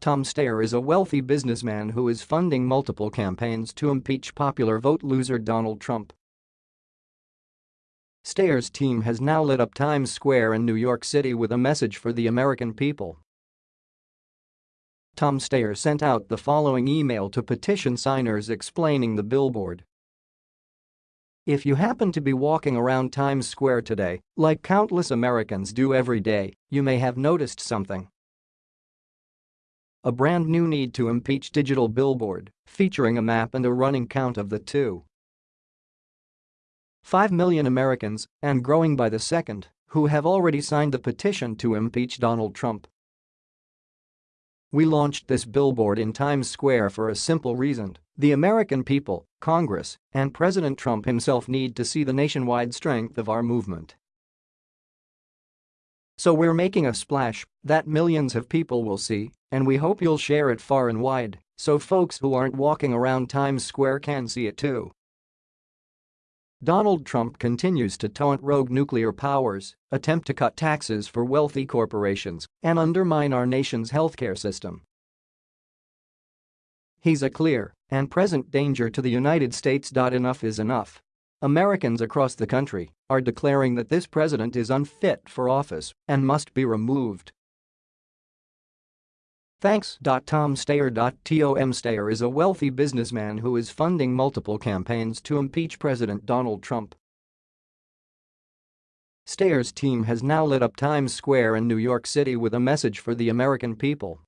Tom Steyer is a wealthy businessman who is funding multiple campaigns to impeach popular vote loser Donald Trump. Steyer's team has now lit up Times Square in New York City with a message for the American people. Tom Steyer sent out the following email to petition signers explaining the billboard. If you happen to be walking around Times Square today, like countless Americans do every day, you may have noticed something. A brand new need to impeach digital billboard, featuring a map and a running count of the two. 5 million Americans, and growing by the second, who have already signed the petition to impeach Donald Trump. We launched this billboard in Times Square for a simple reason. The American people, Congress, and President Trump himself need to see the nationwide strength of our movement. So we're making a splash that millions of people will see, and we hope you'll share it far and wide so folks who aren't walking around Times Square can see it too. Donald Trump continues to taunt rogue nuclear powers, attempt to cut taxes for wealthy corporations, and undermine our nation's healthcare system. He's a clear and present danger to the United States. Enough is enough. Americans across the country are declaring that this president is unfit for office and must be removed. Thanks. Tom. Tom is a wealthy businessman who is funding multiple campaigns to impeach President Donald Trump. Steyer's team has now lit up Times Square in New York City with a message for the American people.